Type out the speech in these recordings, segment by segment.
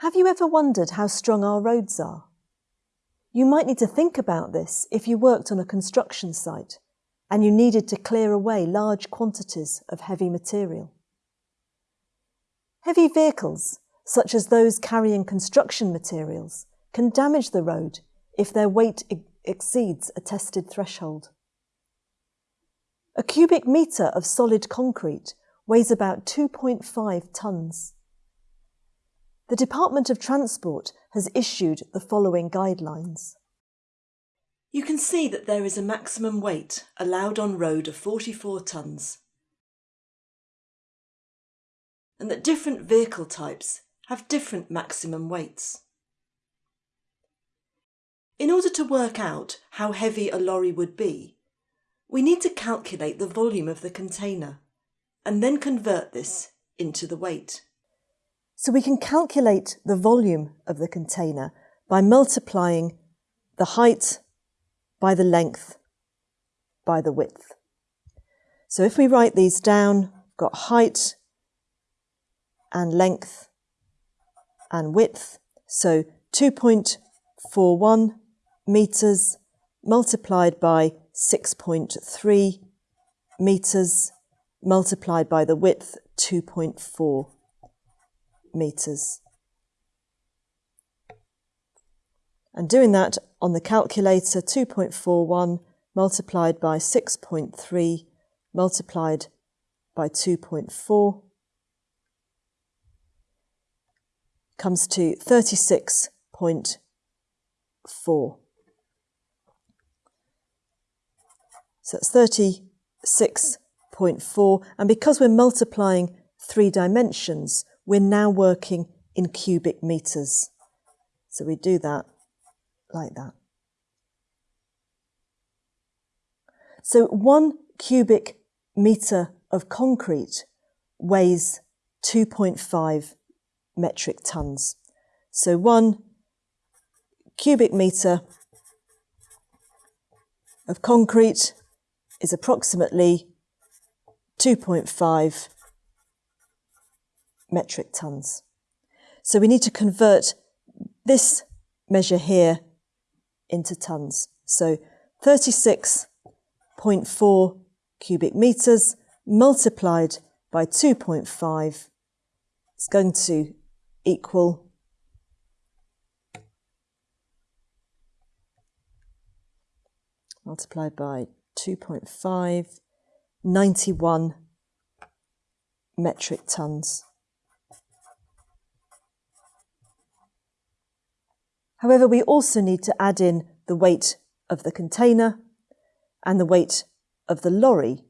Have you ever wondered how strong our roads are? You might need to think about this if you worked on a construction site and you needed to clear away large quantities of heavy material. Heavy vehicles, such as those carrying construction materials, can damage the road if their weight exceeds a tested threshold. A cubic metre of solid concrete weighs about 2.5 tonnes. The Department of Transport has issued the following guidelines. You can see that there is a maximum weight allowed on road of 44 tonnes and that different vehicle types have different maximum weights. In order to work out how heavy a lorry would be, we need to calculate the volume of the container and then convert this into the weight. So we can calculate the volume of the container by multiplying the height by the length by the width. So if we write these down, got height and length and width. So 2.41 metres multiplied by 6.3 metres multiplied by the width 2.4 metres. And doing that on the calculator, 2.41 multiplied by 6.3 multiplied by 2.4 comes to 36.4. So that's 36.4 and because we're multiplying three dimensions we're now working in cubic metres. So we do that like that. So one cubic metre of concrete weighs 2.5 metric tonnes. So one cubic metre of concrete is approximately 2.5 metric tonnes. So we need to convert this measure here into tonnes. So 36.4 cubic metres multiplied by 2.5 is going to equal multiplied by 2.5, 91 metric tonnes. However, we also need to add in the weight of the container and the weight of the lorry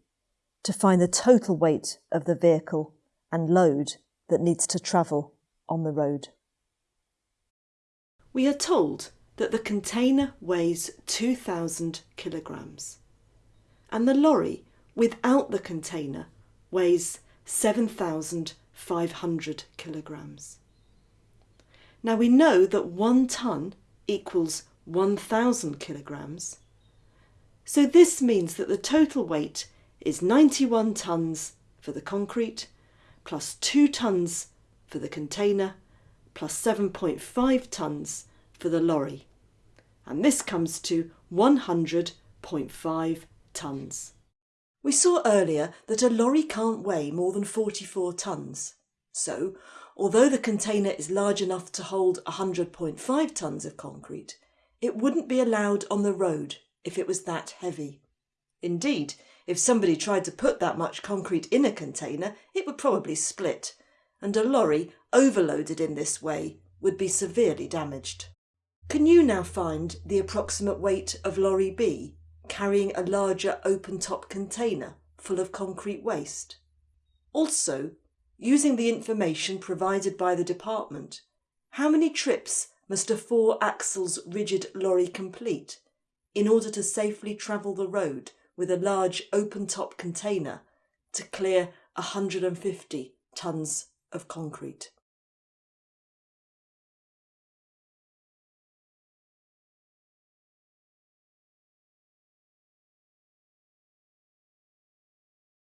to find the total weight of the vehicle and load that needs to travel on the road. We are told that the container weighs 2,000 kilograms and the lorry without the container weighs 7,500 kilograms. Now we know that one tonne equals 1,000 kilograms. So this means that the total weight is 91 tonnes for the concrete, plus 2 tonnes for the container, plus 7.5 tonnes for the lorry. And this comes to 100.5 tonnes. We saw earlier that a lorry can't weigh more than 44 tonnes. So Although the container is large enough to hold 100.5 tonnes of concrete, it wouldn't be allowed on the road if it was that heavy. Indeed, if somebody tried to put that much concrete in a container, it would probably split, and a lorry overloaded in this way would be severely damaged. Can you now find the approximate weight of lorry B carrying a larger open-top container full of concrete waste? Also, using the information provided by the department. How many trips must a four axles rigid lorry complete in order to safely travel the road with a large open top container to clear 150 tonnes of concrete?